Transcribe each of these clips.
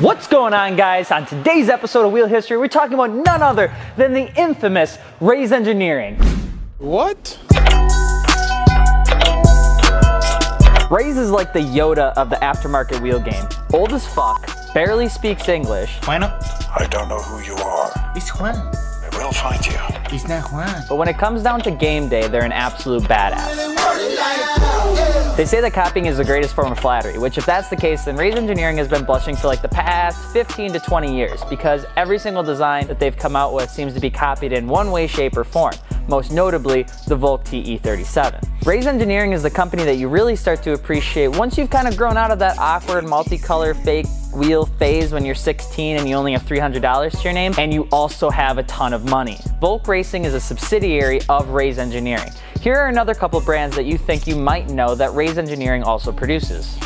What's going on guys? On today's episode of Wheel History, we're talking about none other than the infamous Rays Engineering. What? Rays is like the Yoda of the aftermarket wheel game. Old as fuck, barely speaks English, Bueno, I don't know who you are. it's Juan. I will find you. It's not Juan. but when it comes down to game day, they're an absolute badass. They say that copying is the greatest form of flattery, which if that's the case, then Rays Engineering has been blushing for like the past 15 to 20 years because every single design that they've come out with seems to be copied in one way, shape, or form most notably the Volk TE37. Rays Engineering is the company that you really start to appreciate once you've kind of grown out of that awkward multicolor fake wheel phase when you're 16 and you only have $300 to your name and you also have a ton of money. Volk Racing is a subsidiary of Rays Engineering. Here are another couple brands that you think you might know that Rays Engineering also produces.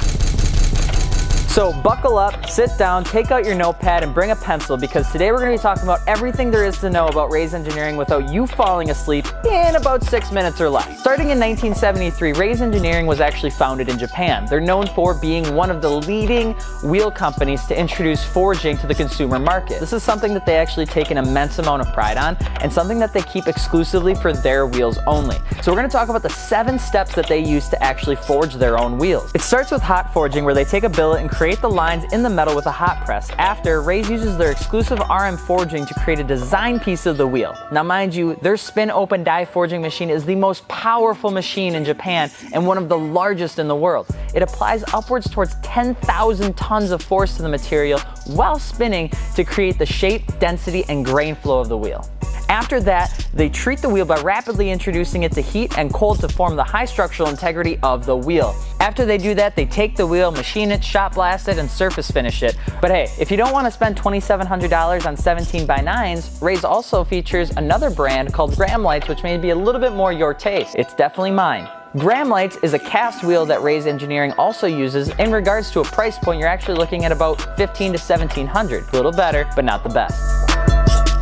So buckle up, sit down, take out your notepad and bring a pencil because today we're going to be talking about everything there is to know about Rays Engineering without you falling asleep in about six minutes or less. Starting in 1973, Rays Engineering was actually founded in Japan. They're known for being one of the leading wheel companies to introduce forging to the consumer market. This is something that they actually take an immense amount of pride on and something that they keep exclusively for their wheels only. So we're going to talk about the seven steps that they use to actually forge their own wheels. It starts with hot forging where they take a billet and create the lines in the metal with a hot press. After, Rays uses their exclusive RM forging to create a design piece of the wheel. Now mind you, their spin open die forging machine is the most powerful machine in Japan and one of the largest in the world. It applies upwards towards 10,000 tons of force to the material while spinning to create the shape, density, and grain flow of the wheel. After that, they treat the wheel by rapidly introducing it to heat and cold to form the high structural integrity of the wheel. After they do that, they take the wheel, machine it, shot blast it, and surface finish it. But hey, if you don't want to spend $2,700 on 17 by 9s, Rays also features another brand called Gram Lights, which may be a little bit more your taste. It's definitely mine. Gram Lights is a cast wheel that Rays Engineering also uses. In regards to a price point, you're actually looking at about 15 to 1700. A little better, but not the best.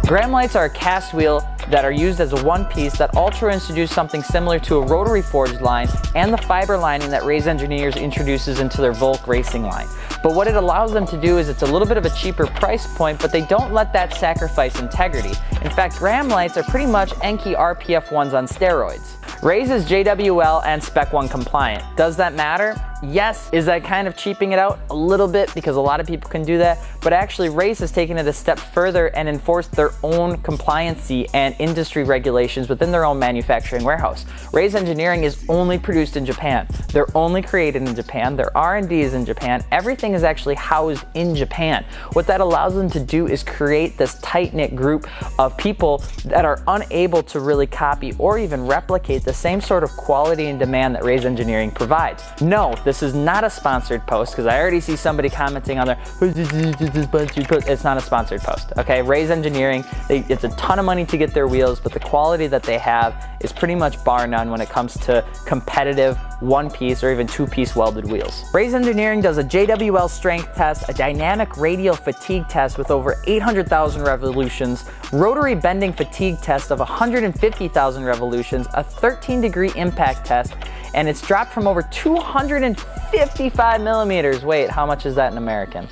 Gram lights are a cast wheel that are used as a one piece that Ultra introduced something similar to a rotary forged line and the fiber lining that Rays Engineers introduces into their Volk racing line. But what it allows them to do is it's a little bit of a cheaper price point, but they don't let that sacrifice integrity. In fact, Gram lights are pretty much Enkei RPF ones on steroids. Rays is JWL and Spec 1 compliant. Does that matter? Yes. Is that kind of cheaping it out? A little bit because a lot of people can do that. But actually Rays has taken it a step further and enforced their own compliancy and industry regulations within their own manufacturing warehouse. Rays Engineering is only produced in Japan. They're only created in Japan. Their R&D is in Japan. Everything is actually housed in Japan. What that allows them to do is create this tight-knit group of people that are unable to really copy or even replicate the same sort of quality and demand that Rays Engineering provides. No, this is not a sponsored post because I already see somebody commenting on there, it's not a sponsored post, okay? Rays Engineering, they, it's a ton of money to get their wheels, but the quality that they have is pretty much bar none when it comes to competitive one piece or even two piece welded wheels. Rays Engineering does a JWL strength test, a dynamic radial fatigue test with over 800,000 revolutions, rotary bending fatigue test of 150,000 revolutions, a 13 degree impact test, and it's dropped from over 255 millimeters. Wait, how much is that in American?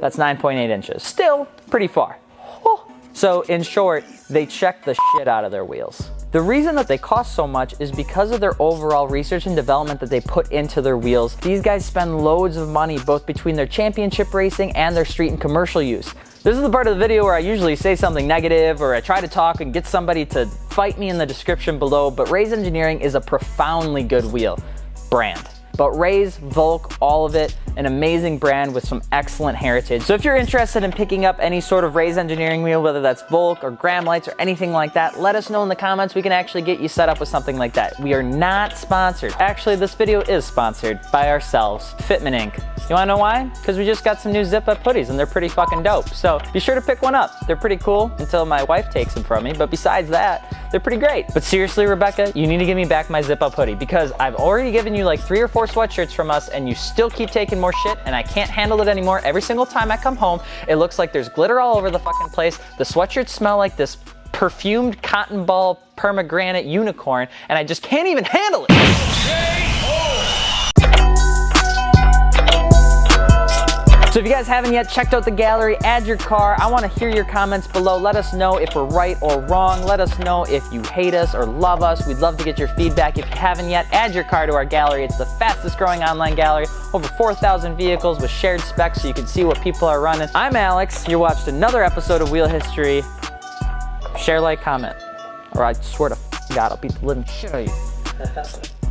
That's 9.8 inches. Still pretty far. So in short, they check the shit out of their wheels. The reason that they cost so much is because of their overall research and development that they put into their wheels. These guys spend loads of money both between their championship racing and their street and commercial use. This is the part of the video where I usually say something negative or I try to talk and get somebody to fight me in the description below, but Rays Engineering is a profoundly good wheel brand. But Rays, Volk, all of it, an amazing brand with some excellent heritage. So if you're interested in picking up any sort of Rays engineering wheel, whether that's Volk or Gram lights or anything like that, let us know in the comments. We can actually get you set up with something like that. We are not sponsored. Actually, this video is sponsored by ourselves, Fitment Inc. You wanna know why? Because we just got some new zip up hoodies and they're pretty fucking dope. So be sure to pick one up. They're pretty cool until my wife takes them from me. But besides that, they're pretty great. But seriously, Rebecca, you need to give me back my zip up hoodie because I've already given you like three or four sweatshirts from us and you still keep taking more shit and I can't handle it anymore. Every single time I come home, it looks like there's glitter all over the fucking place. The sweatshirts smell like this perfumed cotton ball pomegranate unicorn and I just can't even handle it. So if you guys haven't yet checked out the gallery, add your car. I wanna hear your comments below. Let us know if we're right or wrong. Let us know if you hate us or love us. We'd love to get your feedback. If you haven't yet, add your car to our gallery. It's the fastest growing online gallery. Over 4,000 vehicles with shared specs so you can see what people are running. I'm Alex. You watched another episode of Wheel History. Share, like, comment. Or I swear to God, I'll beat the living shit out of you.